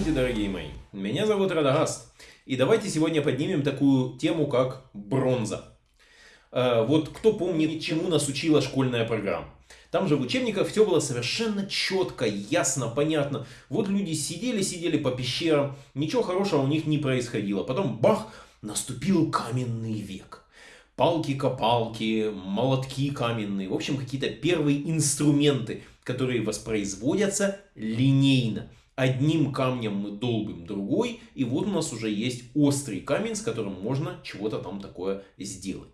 Здравствуйте, дорогие мои! Меня зовут Радагаст. И давайте сегодня поднимем такую тему, как бронза. Э, вот кто помнит, чему нас учила школьная программа? Там же в учебниках все было совершенно четко, ясно, понятно. Вот люди сидели-сидели по пещерам, ничего хорошего у них не происходило. Потом бах, наступил каменный век. Палки-копалки, молотки каменные, в общем какие-то первые инструменты, которые воспроизводятся линейно. Одним камнем мы долбим другой, и вот у нас уже есть острый камень, с которым можно чего-то там такое сделать.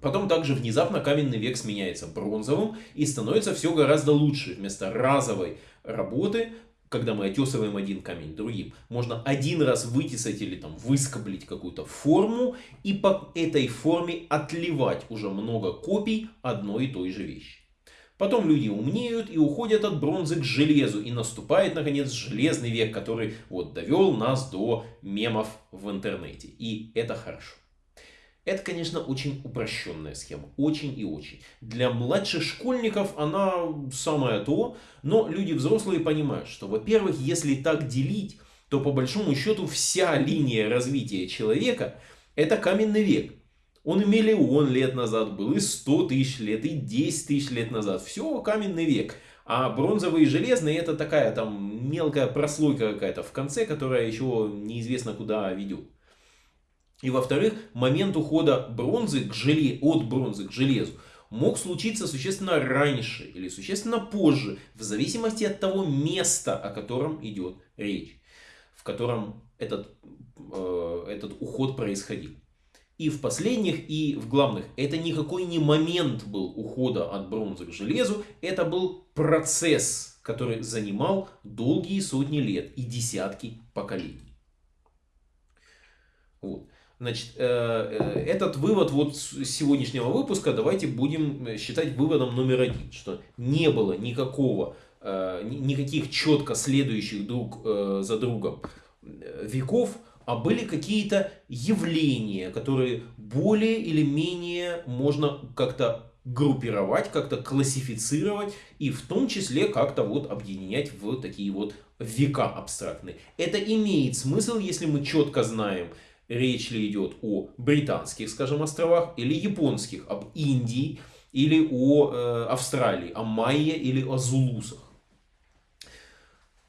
Потом также внезапно каменный век сменяется бронзовым и становится все гораздо лучше. Вместо разовой работы, когда мы отесываем один камень другим, можно один раз вытесать или там выскоблить какую-то форму и по этой форме отливать уже много копий одной и той же вещи. Потом люди умнеют и уходят от бронзы к железу. И наступает, наконец, железный век, который вот довел нас до мемов в интернете. И это хорошо. Это, конечно, очень упрощенная схема. Очень и очень. Для младших школьников она самое то. Но люди взрослые понимают, что, во-первых, если так делить, то по большому счету вся линия развития человека это каменный век. Он и миллион лет назад был, и 100 тысяч лет, и 10 тысяч лет назад. Все каменный век. А бронзовый и железный это такая там мелкая прослойка какая-то в конце, которая еще неизвестно куда ведет. И во-вторых, момент ухода бронзы к желе... от бронзы к железу мог случиться существенно раньше или существенно позже, в зависимости от того места, о котором идет речь, в котором этот, э, этот уход происходил и в последних, и в главных. Это никакой не момент был ухода от бронзы к железу, это был процесс, который занимал долгие сотни лет и десятки поколений. Вот. Значит, э, э, этот вывод вот сегодняшнего выпуска давайте будем считать выводом номер один, что не было никакого, э, никаких четко следующих друг за другом веков, а были какие-то явления, которые более или менее можно как-то группировать, как-то классифицировать и в том числе как-то вот объединять в такие вот века абстрактные. Это имеет смысл, если мы четко знаем, речь ли идет о британских, скажем, островах или японских, об Индии или о э, Австралии, о майя или о зулусах.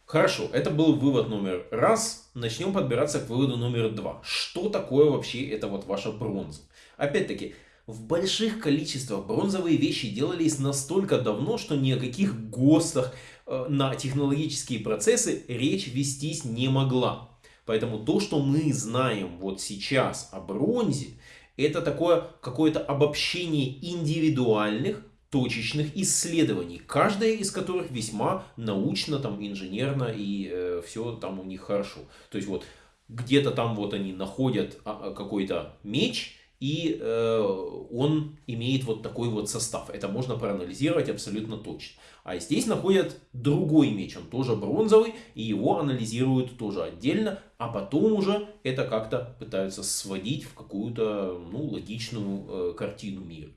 Хорошо, это был вывод номер раз. Начнем подбираться к выводу номер два. Что такое вообще это вот ваша бронза? Опять-таки, в больших количествах бронзовые вещи делались настолько давно, что ни о каких ГОСТах э, на технологические процессы речь вестись не могла. Поэтому то, что мы знаем вот сейчас о бронзе, это такое какое-то обобщение индивидуальных точечных исследований, каждая из которых весьма научно, там, инженерно и э, все там у них хорошо. То есть вот где-то там вот они находят а, а, какой-то меч, и э, он имеет вот такой вот состав. Это можно проанализировать абсолютно точно. А здесь находят другой меч, он тоже бронзовый, и его анализируют тоже отдельно, а потом уже это как-то пытаются сводить в какую-то ну, логичную э, картину мира.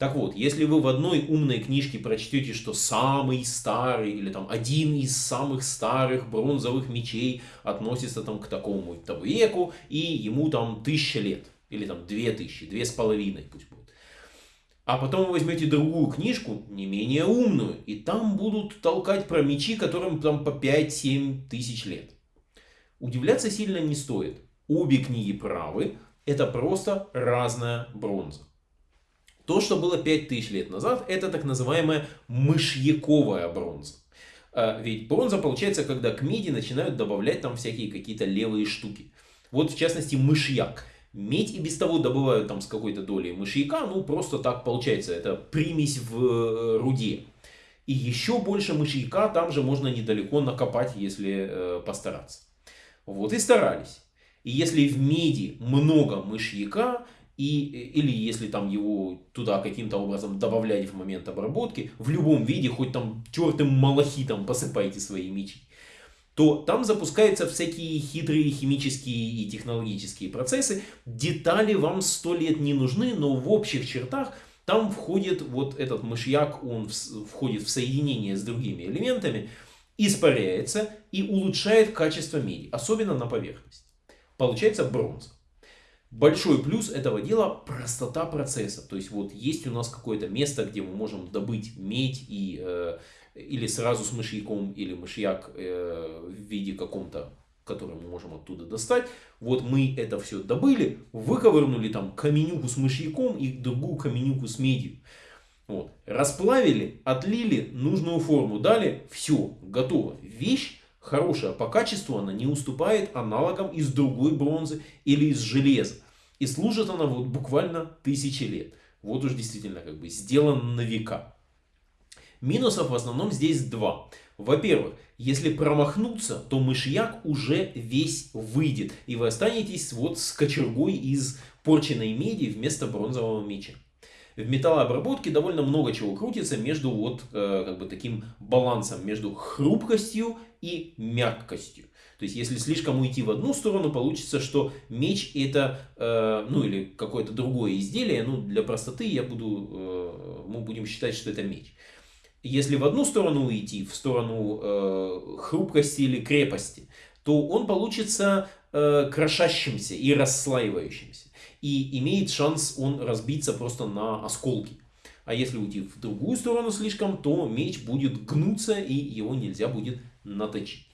Так вот, если вы в одной умной книжке прочтете, что самый старый или там один из самых старых бронзовых мечей относится там к такому -то веку и ему там тысяча лет или там две тысячи, две с половиной пусть будет. А потом вы возьмете другую книжку, не менее умную, и там будут толкать про мечи, которым там по 5-7 тысяч лет. Удивляться сильно не стоит. Обе книги правы, это просто разная бронза. То, что было 5000 лет назад, это так называемая мышьяковая бронза. А, ведь бронза получается, когда к меди начинают добавлять там всякие какие-то левые штуки. Вот в частности мышьяк. Медь и без того добывают там с какой-то долей мышьяка, ну просто так получается, это примесь в э, руде. И еще больше мышьяка там же можно недалеко накопать, если э, постараться. Вот и старались. И если в меди много мышьяка, и, или если там его туда каким-то образом добавлять в момент обработки, в любом виде, хоть там тертым малахитом посыпайте свои мечи, то там запускаются всякие хитрые химические и технологические процессы. Детали вам сто лет не нужны, но в общих чертах там входит вот этот мышьяк, он входит в соединение с другими элементами, испаряется и улучшает качество меди, особенно на поверхности. Получается бронза. Большой плюс этого дела простота процесса. То есть вот есть у нас какое-то место, где мы можем добыть медь и, э, или сразу с мышьяком, или мышьяк э, в виде каком-то, который мы можем оттуда достать. Вот мы это все добыли, выковырнули там каменюку с мышьяком и другую каменюку с медью. Вот. Расплавили, отлили, нужную форму дали, все, готово. Вещь хорошая по качеству, она не уступает аналогам из другой бронзы или из железа. И служит она вот буквально тысячи лет. Вот уж действительно как бы сделан на века. Минусов в основном здесь два. Во-первых, если промахнуться, то мышьяк уже весь выйдет. И вы останетесь вот с кочергой из порченной меди вместо бронзового меча в металлообработке довольно много чего крутится между вот э, как бы таким балансом, между хрупкостью и мягкостью. То есть, если слишком уйти в одну сторону, получится, что меч это, э, ну или какое-то другое изделие, ну для простоты я буду, э, мы будем считать, что это меч. Если в одну сторону уйти, в сторону э, хрупкости или крепости, то он получится э, крошащимся и расслаивающимся и имеет шанс он разбиться просто на осколки. А если уйти в другую сторону слишком, то меч будет гнуться и его нельзя будет наточить.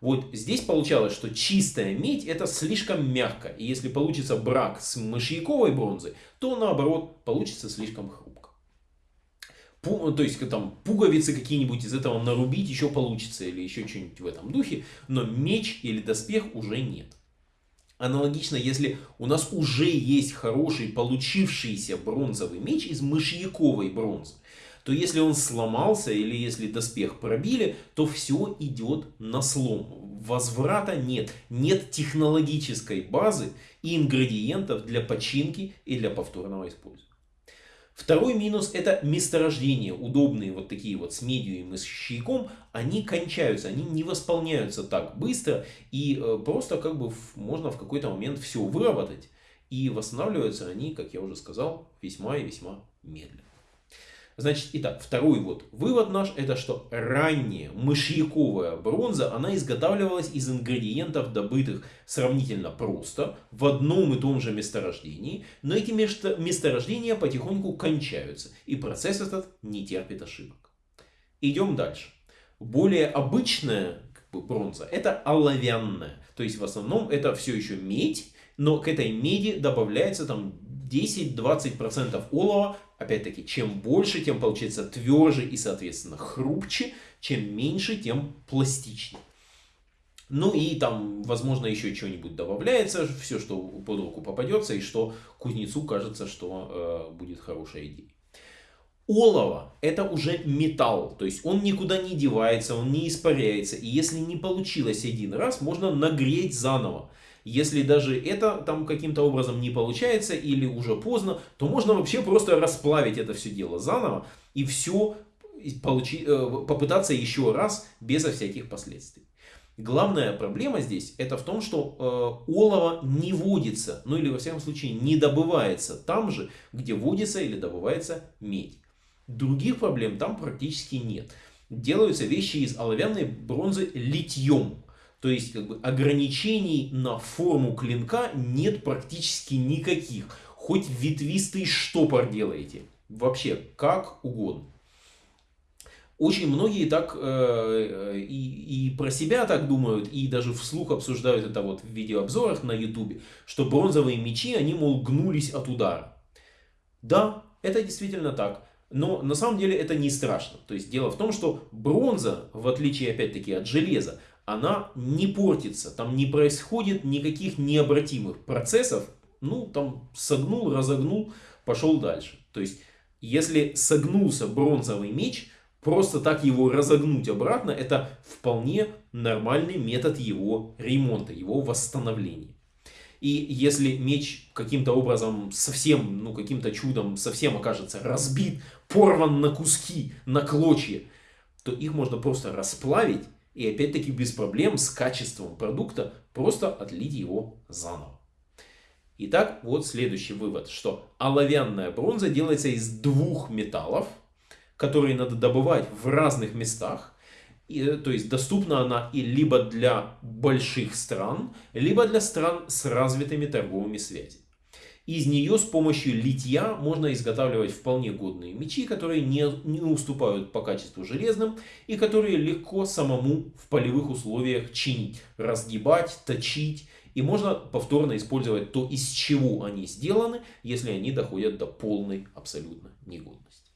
Вот здесь получалось, что чистая медь это слишком мягко. И если получится брак с мышьяковой бронзой, то наоборот получится слишком хрупко. Пу, то есть там пуговицы какие-нибудь из этого нарубить еще получится или еще что-нибудь в этом духе. Но меч или доспех уже нет. Аналогично, если у нас уже есть хороший получившийся бронзовый меч из мышьяковой бронзы, то если он сломался или если доспех пробили, то все идет на слом. Возврата нет. Нет технологической базы и ингредиентов для починки и для повторного использования. Второй минус это месторождения, удобные вот такие вот с медиум и с щейком, они кончаются, они не восполняются так быстро и э, просто как бы можно в какой-то момент все выработать и восстанавливаются они, как я уже сказал, весьма и весьма медленно. Значит, итак, второй вот вывод наш, это что ранняя мышьяковая бронза, она изготавливалась из ингредиентов, добытых сравнительно просто, в одном и том же месторождении, но эти месторождения потихоньку кончаются, и процесс этот не терпит ошибок. Идем дальше. Более обычная как бы, бронза, это оловянная, то есть в основном это все еще медь, но к этой меди добавляется там 10-20% олова. Опять-таки, чем больше, тем получается тверже и, соответственно, хрупче. Чем меньше, тем пластичнее. Ну и там, возможно, еще что-нибудь добавляется, все, что под руку попадется, и что кузнецу кажется, что э, будет хорошая идея. Олово это уже металл, то есть он никуда не девается, он не испаряется. И если не получилось один раз, можно нагреть заново. Если даже это там каким-то образом не получается или уже поздно, то можно вообще просто расплавить это все дело заново и все получи, э, попытаться еще раз безо всяких последствий. Главная проблема здесь это в том, что э, олово не водится, ну или во всяком случае не добывается там же, где водится или добывается медь. Других проблем там практически нет. Делаются вещи из оловянной бронзы литьем. То есть как бы, ограничений на форму клинка нет практически никаких. Хоть ветвистый штопор делаете. Вообще, как угодно. Очень многие так э, э, и, и про себя так думают, и даже вслух обсуждают это вот в видеообзорах на ютубе, что бронзовые мечи, они, мол, гнулись от удара. Да, это действительно так. Но на самом деле это не страшно. То есть дело в том, что бронза, в отличие опять-таки от железа, она не портится, там не происходит никаких необратимых процессов, ну там согнул, разогнул, пошел дальше. То есть если согнулся бронзовый меч, просто так его разогнуть обратно, это вполне нормальный метод его ремонта, его восстановления. И если меч каким-то образом совсем, ну каким-то чудом совсем окажется разбит, порван на куски, на клочья, то их можно просто расплавить и опять-таки без проблем с качеством продукта просто отлить его заново. Итак, вот следующий вывод, что оловянная бронза делается из двух металлов, которые надо добывать в разных местах. И, э, то есть доступна она и либо для больших стран, либо для стран с развитыми торговыми связями. Из нее с помощью литья можно изготавливать вполне годные мечи, которые не, не уступают по качеству железным и которые легко самому в полевых условиях чинить, разгибать, точить. И можно повторно использовать то, из чего они сделаны, если они доходят до полной абсолютно негодности.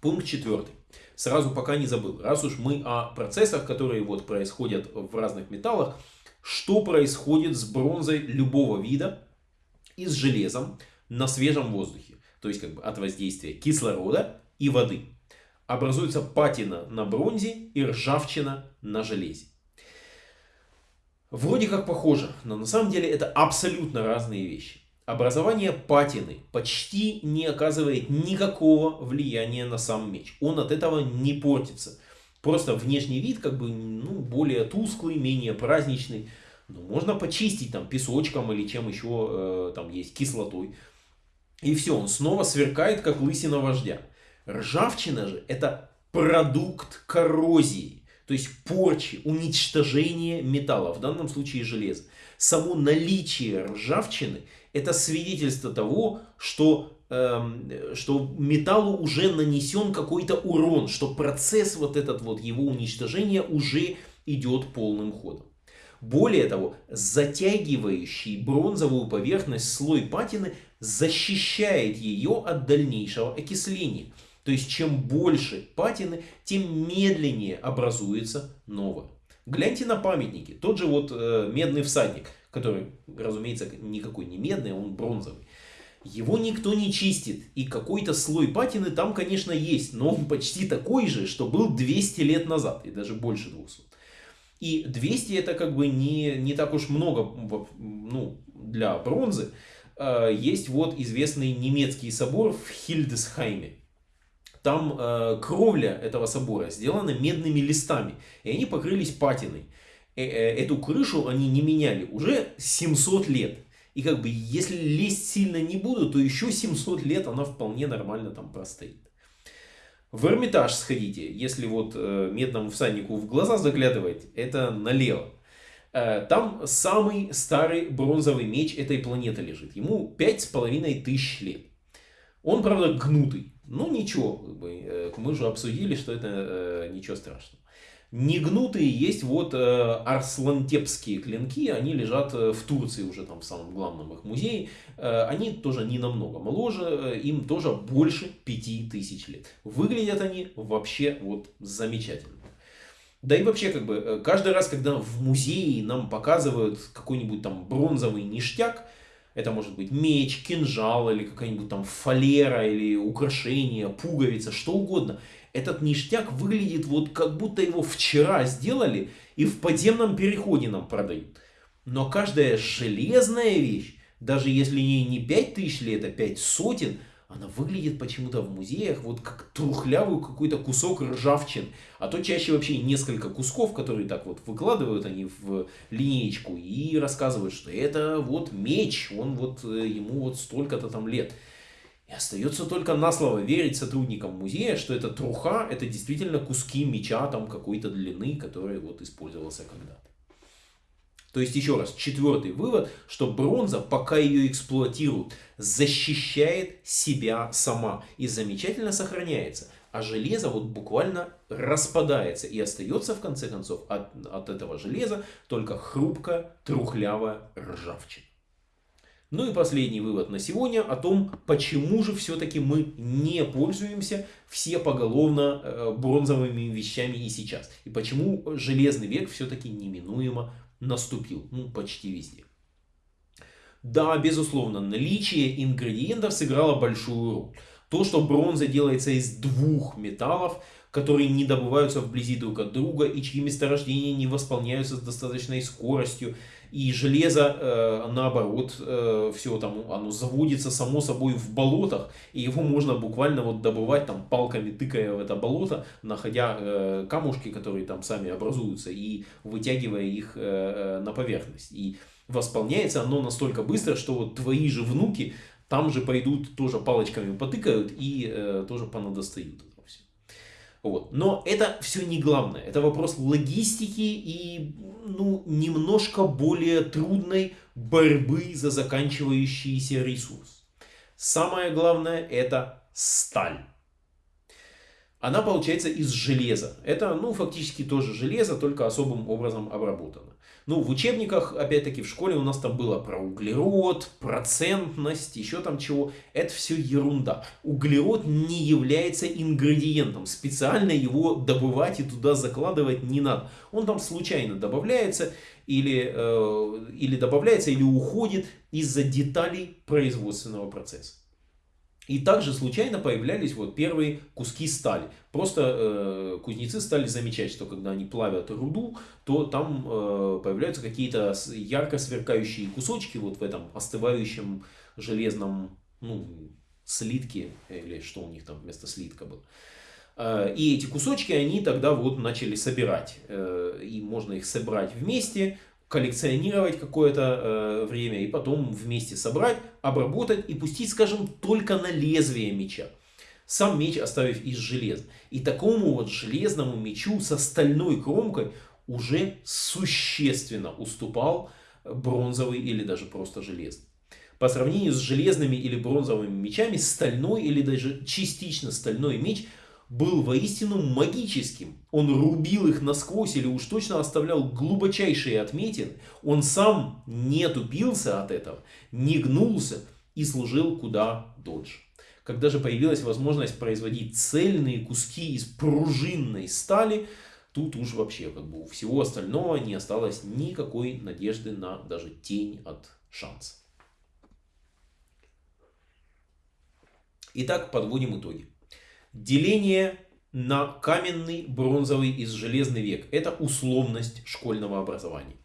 Пункт четвертый сразу пока не забыл, раз уж мы о процессах, которые вот происходят в разных металлах, что происходит с бронзой любого вида и с железом на свежем воздухе, то есть как бы от воздействия кислорода и воды. Образуется патина на бронзе и ржавчина на железе. Вроде как похоже, но на самом деле это абсолютно разные вещи. Образование патины почти не оказывает никакого влияния на сам меч. Он от этого не портится. Просто внешний вид как бы ну, более тусклый, менее праздничный. Ну, можно почистить там песочком или чем еще э, там есть, кислотой. И все, он снова сверкает, как лысина вождя. Ржавчина же это продукт коррозии. То есть порчи, уничтожения металла, в данном случае железа. Само наличие ржавчины это свидетельство того, что, эм, что металлу уже нанесен какой-то урон, что процесс вот этот вот его уничтожения уже идет полным ходом. Более того, затягивающий бронзовую поверхность слой патины защищает ее от дальнейшего окисления. То есть, чем больше патины, тем медленнее образуется новое. Гляньте на памятники. Тот же вот э, медный всадник который, разумеется, никакой не медный, он бронзовый. Его никто не чистит, и какой-то слой патины там, конечно, есть, но он почти такой же, что был 200 лет назад, и даже больше 200. И 200 это как бы не, не так уж много ну, для бронзы. А, есть вот известный немецкий собор в Хильдесхайме. Там э, кровля этого собора сделана медными листами, и они покрылись патиной. Э, эту крышу они не меняли уже 700 лет. И как бы, если лезть сильно не буду, то еще 700 лет она вполне нормально там простоит. В Эрмитаж сходите, если вот э, медному всаднику в глаза заглядывать, это налево. Э, там самый старый бронзовый меч этой планеты лежит. Ему пять с половиной тысяч лет. Он, правда, гнутый. Ну ничего, мы же обсудили, что это ничего страшного. Негнутые есть вот э, арслантепские клинки, они лежат э, в Турции уже там в самом главном их музее. Э, они тоже не намного моложе, э, им тоже больше 5000 лет. Выглядят они вообще вот замечательно. Да и вообще, как бы, э, каждый раз, когда в музее нам показывают какой-нибудь там бронзовый ништяк, это может быть меч, кинжал или какая-нибудь там фалера или украшение, пуговица, что угодно этот ништяк выглядит вот как будто его вчера сделали и в подземном переходе нам продают. Но каждая железная вещь, даже если ей не 5000 лет, а 5 сотен, она выглядит почему-то в музеях вот как трухлявый какой-то кусок ржавчин. А то чаще вообще несколько кусков, которые так вот выкладывают они в линеечку и рассказывают, что это вот меч, он вот э, ему вот столько-то там лет. И остается только на слово верить сотрудникам музея, что это труха, это действительно куски меча там какой-то длины, который вот использовался когда-то. То есть, еще раз, четвертый вывод, что бронза, пока ее эксплуатируют, защищает себя сама и замечательно сохраняется. А железо вот буквально распадается и остается в конце концов от, от этого железа только хрупкая, трухлявая ржавчина. Ну и последний вывод на сегодня о том, почему же все-таки мы не пользуемся все поголовно э, бронзовыми вещами и сейчас. И почему железный век все-таки неминуемо наступил, ну почти везде. Да, безусловно, наличие ингредиентов сыграло большую роль. То, что бронза делается из двух металлов, которые не добываются вблизи друг от друга и чьи месторождения не восполняются с достаточной скоростью, и железо, э, наоборот, э, все там, оно заводится само собой в болотах, и его можно буквально вот добывать там палками, тыкая в это болото, находя э, камушки, которые там сами образуются, и вытягивая их э, э на поверхность. И восполняется оно настолько быстро, что вот твои же внуки там же пойдут, тоже палочками потыкают и э, тоже понадостают. Вот. Но это все не главное. Это вопрос логистики и ну, немножко более трудной борьбы за заканчивающийся ресурс. Самое главное это сталь. Она получается из железа. Это, ну, фактически тоже железо, только особым образом обработано. Ну, в учебниках, опять-таки, в школе у нас там было про углерод, процентность, еще там чего. Это все ерунда. Углерод не является ингредиентом. Специально его добывать и туда закладывать не надо. Он там случайно добавляется или, э, или добавляется, или уходит из-за деталей производственного процесса. И также случайно появлялись вот первые куски стали. Просто э, кузнецы стали замечать, что когда они плавят руду, то там э, появляются какие-то ярко сверкающие кусочки вот в этом остывающем железном ну, слитке, или что у них там вместо слитка было. Э, и эти кусочки они тогда вот начали собирать. Э, и можно их собрать вместе, коллекционировать какое-то э, время и потом вместе собрать, обработать и пустить, скажем, только на лезвие меча. Сам меч оставив из железа. И такому вот железному мечу со стальной кромкой уже существенно уступал бронзовый или даже просто железный. По сравнению с железными или бронзовыми мечами, стальной или даже частично стальной меч – был воистину магическим. Он рубил их насквозь или уж точно оставлял глубочайшие отметины. Он сам не тупился от этого, не гнулся и служил куда дольше. Когда же появилась возможность производить цельные куски из пружинной стали, тут уж вообще как бы у всего остального не осталось никакой надежды на даже тень от шанса. Итак, подводим итоги. Деление на каменный, бронзовый и железный век – это условность школьного образования.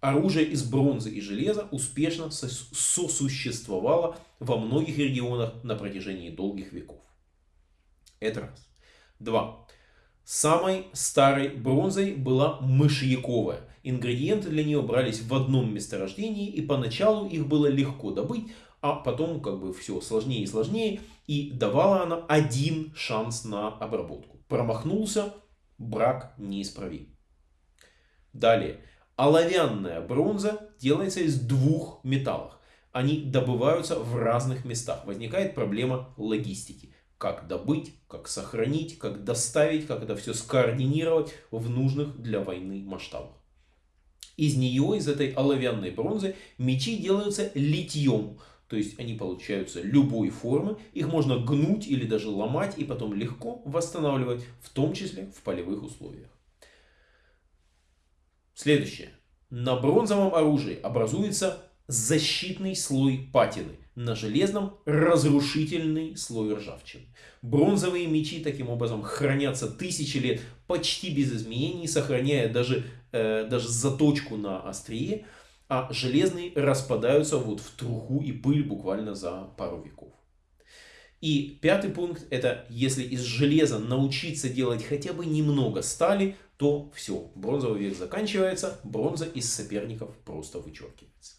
Оружие из бронзы и железа успешно сосуществовало во многих регионах на протяжении долгих веков. Это раз. Два. Самой старой бронзой была мышьяковая. Ингредиенты для нее брались в одном месторождении, и поначалу их было легко добыть, а потом как бы все сложнее и сложнее. И давала она один шанс на обработку. Промахнулся, брак неисправим. Далее. Оловянная бронза делается из двух металлов. Они добываются в разных местах. Возникает проблема логистики. Как добыть, как сохранить, как доставить, как это все скоординировать в нужных для войны масштабах. Из нее, из этой оловянной бронзы, мечи делаются литьем. То есть они получаются любой формы, их можно гнуть или даже ломать и потом легко восстанавливать, в том числе в полевых условиях. Следующее. На бронзовом оружии образуется защитный слой патины, на железном разрушительный слой ржавчины. Бронзовые мечи таким образом хранятся тысячи лет почти без изменений, сохраняя даже, э, даже заточку на острие, а железные распадаются вот в труху и пыль буквально за пару веков. И пятый пункт это если из железа научиться делать хотя бы немного стали, то все, бронзовый век заканчивается, бронза из соперников просто вычеркивается.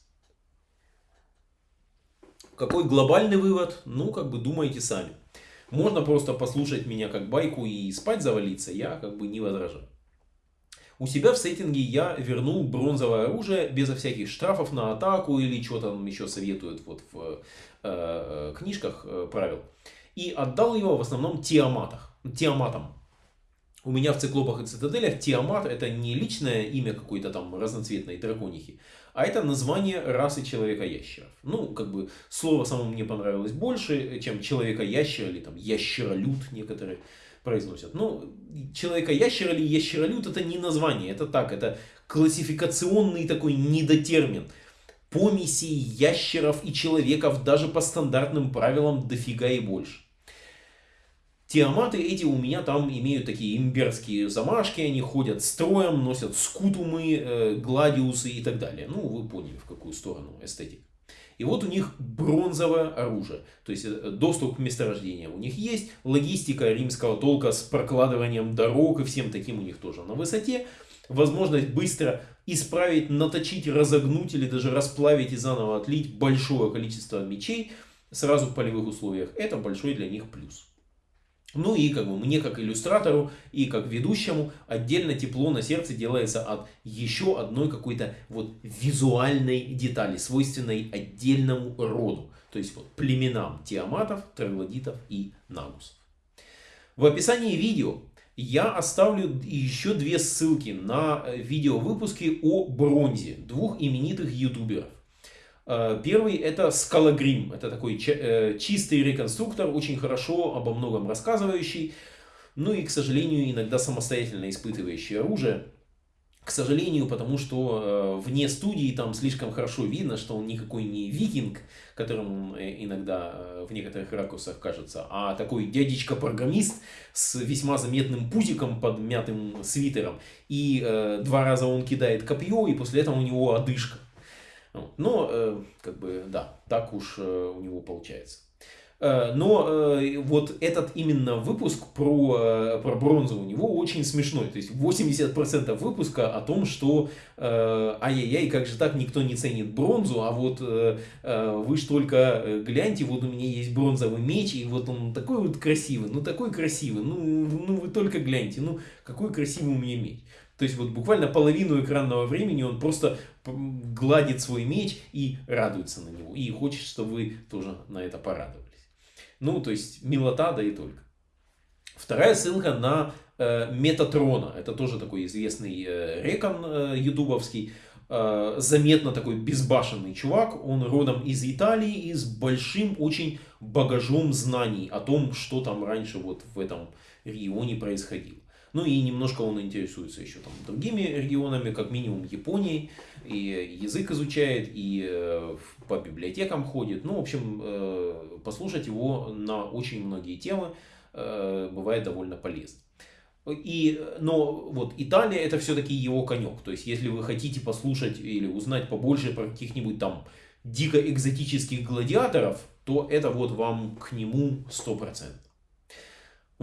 Какой глобальный вывод? Ну, как бы думайте сами. Можно просто послушать меня как байку и спать завалиться, я как бы не возражаю. У себя в сеттинге я вернул бронзовое оружие безо всяких штрафов на атаку или что там еще советуют вот в э, э, книжках э, правил. И отдал его в основном Тиаматах, Тиаматам. У меня в циклопах и цитаделях Тиамат это не личное имя какой-то там разноцветной драконихи, а это название расы человека-ящеров. Ну, как бы слово само мне понравилось больше, чем человека-ящер или там ящеролюд некоторые произносят. Ну, человека-ящер или ящеролюд это не название, это так, это классификационный такой недотермин. Помеси ящеров и человеков даже по стандартным правилам дофига и больше. Тиаматы эти у меня там имеют такие имберские замашки, они ходят строем, носят скутумы, э, гладиусы и так далее. Ну, вы поняли, в какую сторону эстетика. И вот у них бронзовое оружие. То есть э, доступ к месторождениям у них есть. Логистика римского толка с прокладыванием дорог и всем таким у них тоже на высоте. Возможность быстро исправить, наточить, разогнуть или даже расплавить и заново отлить большое количество мечей. сразу в полевых условиях, это большой для них плюс. Ну и как бы мне как иллюстратору и как ведущему отдельно тепло на сердце делается от еще одной какой-то вот визуальной детали, свойственной отдельному роду. То есть вот племенам тиаматов, троглодитов и нагусов. В описании видео я оставлю еще две ссылки на э, видеовыпуски о бронзе двух именитых ютуберов. Э, первый это Скалагрим. Это такой э, чистый реконструктор, очень хорошо обо многом рассказывающий. Ну и, к сожалению, иногда самостоятельно испытывающий оружие. К сожалению, потому что э, вне студии там слишком хорошо видно, что он никакой не викинг, которым он иногда в некоторых ракурсах кажется, а такой дядечка-программист с весьма заметным пузиком под мятым свитером. И э, два раза он кидает копье, и после этого у него одышка. Но, э, как бы, да, так уж э, у него получается. Э, но вот этот именно выпуск про, про бронзу у него очень смешной. То есть 80% выпуска о том, что ай-яй-яй, как же так никто не ценит бронзу, а вот вы ж только гляньте, вот у меня есть бронзовый меч, и вот он такой вот красивый, ну такой красивый, ну, ну вы только гляньте, ну какой красивый у меня меч. То есть вот буквально половину экранного времени он просто гладит свой меч и радуется на него. И хочет, чтобы вы тоже на это порадовались. Ну, то есть милота, да и только. Вторая ссылка на э, Метатрона. Это тоже такой известный э, рекон э, ютубовский. Э, заметно такой безбашенный чувак. Он родом из Италии и с большим очень багажом знаний о том, что там раньше вот в этом регионе происходило. Ну и немножко он интересуется еще там другими регионами, как минимум Японией, и язык изучает, и э, по библиотекам ходит. Ну, в общем, э, послушать его на очень многие темы э, бывает довольно полезно. И, но вот Италия это все-таки его конек. То есть, если вы хотите послушать или узнать побольше про каких-нибудь там дико экзотических гладиаторов, то это вот вам к нему 100%.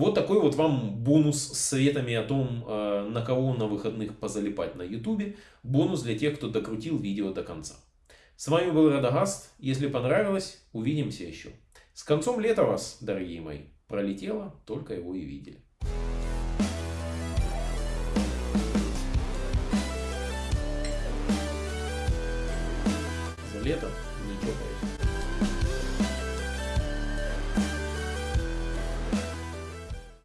Вот такой вот вам бонус с советами о том, э, на кого на выходных позалипать на ютубе. Бонус для тех, кто докрутил видео до конца. С вами был Радагаст. Если понравилось, увидимся еще. С концом лета вас, дорогие мои, пролетело, только его и видели. За лето.